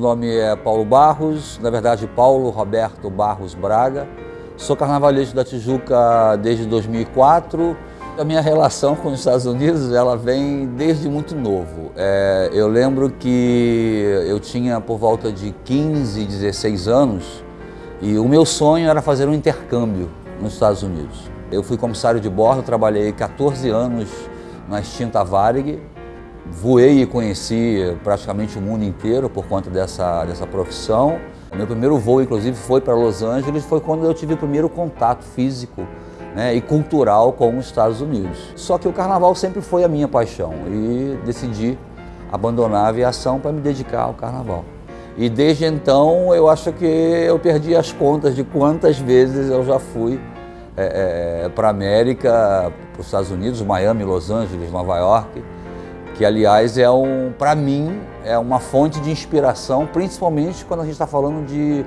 nome é Paulo Barros, na verdade Paulo Roberto Barros Braga. Sou carnavalesco da Tijuca desde 2004. A minha relação com os Estados Unidos ela vem desde muito novo. É, eu lembro que eu tinha por volta de 15, 16 anos e o meu sonho era fazer um intercâmbio nos Estados Unidos. Eu fui comissário de bordo, trabalhei 14 anos na extinta Varig, voei e conheci praticamente o mundo inteiro por conta dessa, dessa profissão. Meu primeiro voo, inclusive, foi para Los Angeles, foi quando eu tive o primeiro contato físico né, e cultural com os Estados Unidos. Só que o carnaval sempre foi a minha paixão e decidi abandonar a aviação para me dedicar ao carnaval. E desde então eu acho que eu perdi as contas de quantas vezes eu já fui é, é, para a América, para os Estados Unidos, Miami, Los Angeles, Nova York, que aliás é um, para mim, é uma fonte de inspiração, principalmente quando a gente está falando de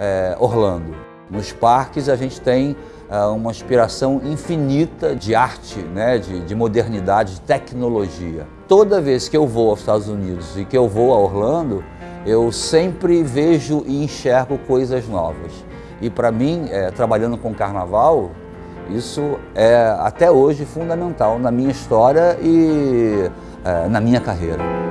é, Orlando. Nos parques a gente tem é, uma inspiração infinita de arte, né, de, de modernidade, de tecnologia. Toda vez que eu vou aos Estados Unidos e que eu vou a Orlando, eu sempre vejo e enxergo coisas novas. E para mim, é, trabalhando com carnaval, isso é até hoje fundamental na minha história e na minha carreira.